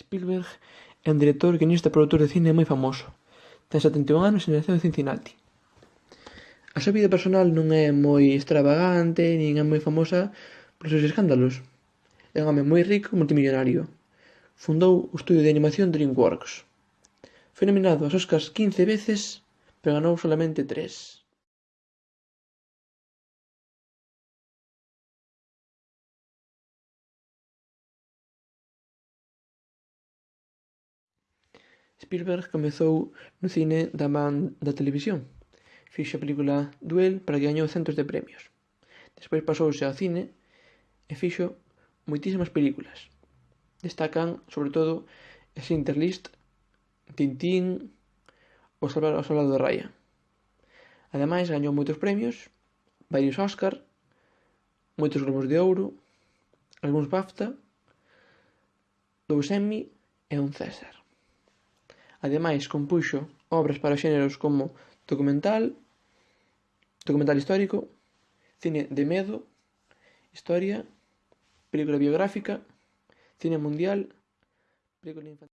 Spielberg é un director, guionista e produtor de cine moi famoso. Ten 71 anos e naceu en Cincinnati. A súa vida personal non é moi extravagante nin é moi famosa polos seus escándalos. É un home moi rico e multimillonario. Fundou o estudio de animación DreamWorks. Foi nominado aos Oscars 15 veces, pero ganou solamente 3. Spielberg comezou no cine da man da televisión. Fixo a película Duel para que gañou centos de premios. Despois pasouse ao cine e fixo moitísimas películas. Destacan, sobre todo, Sinterlist, Tintín ou Salvar o Soldado de Raya. Ademais, gañou moitos premios, varios Óscar, moitos Globos de Ouro, algúns BAFTA, dous Emmy e un César. Ademais compuxo obras para xéneros como documental, documental histórico, cine de medo, historia, película biográfica, cine mundial, película infantil.